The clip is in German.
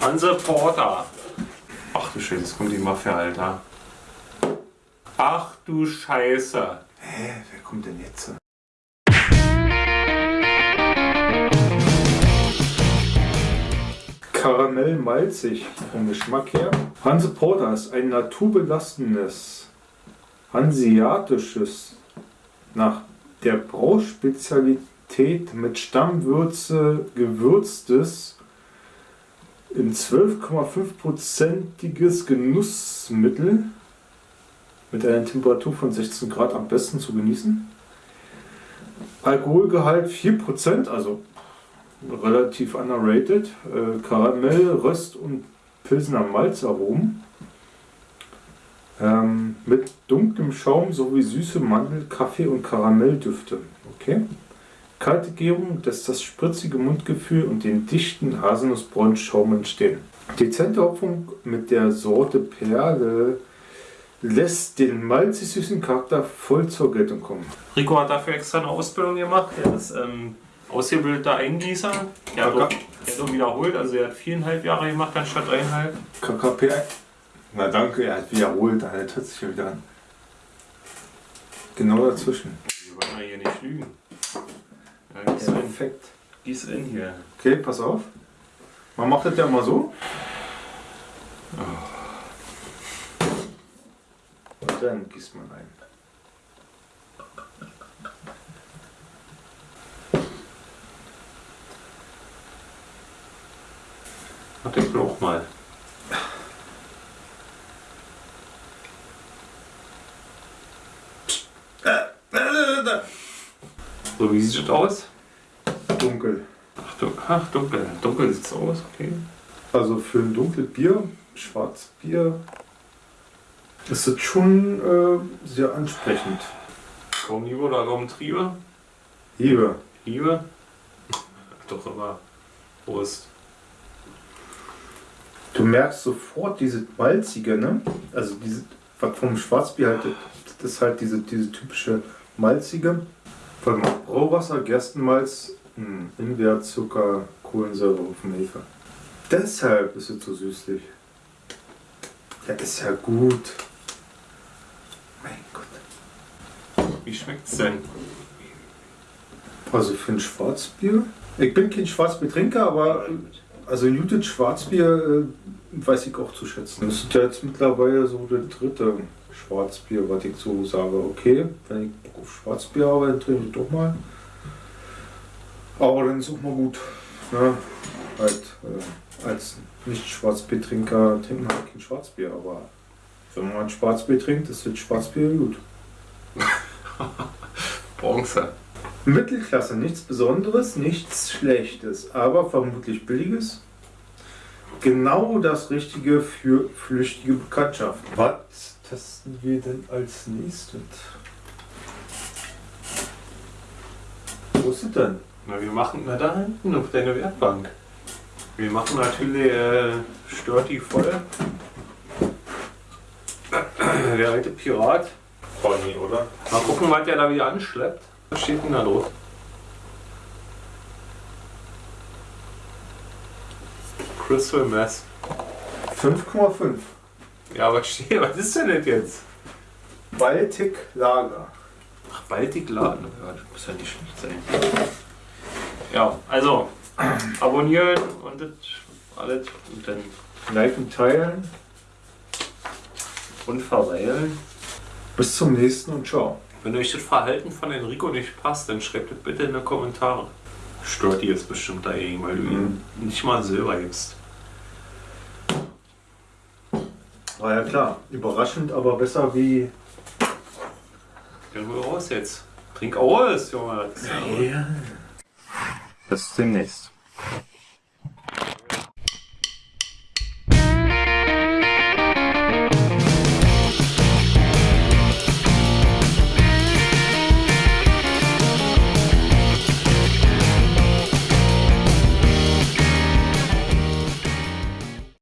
Hanse Porter. Ach du Scheiße, jetzt kommt die Mafia, Alter. Ach du Scheiße. Hä, wer kommt denn jetzt? Karamell malzig vom Geschmack her. Hanse Porter ist ein naturbelastendes, hanseatisches, nach der Brauspezialität mit Stammwürze gewürztes, in 12,5%iges Genussmittel mit einer Temperatur von 16 Grad am besten zu genießen. Alkoholgehalt 4%, also relativ underrated. Äh, Karamell, Röst und Pilsener Malzaromen. Ähm, mit dunklem Schaum sowie süße Mandel-, Kaffee- und Karamelldüfte. Okay. Kalte Gärung lässt das spritzige Mundgefühl und den dichten haselnussbraunen Schaum entstehen. Dezente Hopfung mit der Sorte Perle lässt den malzig süßen Charakter voll zur Geltung kommen. Rico hat dafür extra eine Ausbildung gemacht. Er ist ähm, ausgebildeter Eingießer. Er hat, auch, er hat auch wiederholt, also er hat viereinhalb Jahre gemacht anstatt dreieinhalb. KKP. Na danke, er hat wiederholt, da hört sich ja wieder an. Genau dazwischen. Wir wollen ja hier nicht lügen. Ja, gieß in. Perfekt. Gieß in hier. Okay, pass auf. Man macht das ja mal so. Und dann gießt man ein. Mach den Knoch mal. So, wie sieht das aus? Dunkel. Ach, du, ach dunkel. Dunkel sieht's aus, okay. Also für ein dunkles Bier, Schwarzbier, ist das schon äh, sehr ansprechend. Kaum Liebe oder kaum Triebe? Liebe. Liebe? Doch immer. Prost. Du merkst sofort diese malzige, ne? Also diese, was vom Schwarzbier halt, das ist halt diese, diese typische malzige. Von Brauwasser, Gerstenmalz, hm, Zucker, Kohlensäure, Hopfenhefe. Deshalb ist es so süßlich. Ja, ist ja gut. Mein Gott. Wie schmeckt's denn? Also für ein Schwarzbier? Ich bin kein Schwarzbiertrinker, aber also ein gutes Schwarzbier äh, weiß ich auch zu schätzen. Das ist ja jetzt mittlerweile so der dritte Schwarzbier, was ich so sage. Okay, wenn ich Bock auf Schwarzbier habe, dann trinke ich doch mal. Aber dann ist auch mal gut. Ne? Halt, äh, als Nicht-Schwarzbiertrinker trinkt man halt kein Schwarzbier, aber wenn man ein Schwarzbier trinkt, ist das Schwarzbier gut. Bronze. Mittelklasse, nichts Besonderes, nichts Schlechtes, aber vermutlich Billiges. Genau das Richtige für flüchtige Bekanntschaft. Was testen wir denn als nächstes? Wo ist es denn? Na, wir machen, na da hinten auf deine Werkbank. Wir machen natürlich äh, stört die voll. Der alte Pirat. Pony, oder? Mal gucken, was der da wieder anschleppt. Was steht denn da los? Crystal Mess. 5,5. Ja, was steht? Was ist denn das jetzt? Baltic Lager. Ach, Baltic Laden. Ja, das muss ja nicht schlecht sein. Ja, also abonnieren und das alles und dann Liken, teilen. und verweilen. Bis zum nächsten und ciao. Wenn euch das Verhalten von Enrico nicht passt, dann schreibt es bitte in die Kommentare. Stört die jetzt bestimmt dagegen, weil du ihm nicht mal Silber gibst. War ja klar. Überraschend, aber besser wie. Gehen wir raus jetzt. Trink aus, Junge. Ja- Bis demnächst.